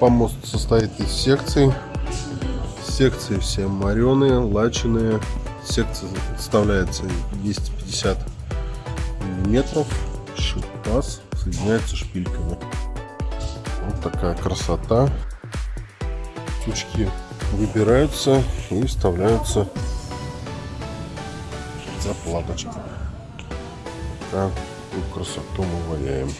Помост состоит из секций. Секции все мореные, лаченые. Секция составляется 250 метров. Шипас соединяется шпильками. Вот такая красота. Тючки выбираются и вставляются заплаточки. Такую красоту мы ваяем.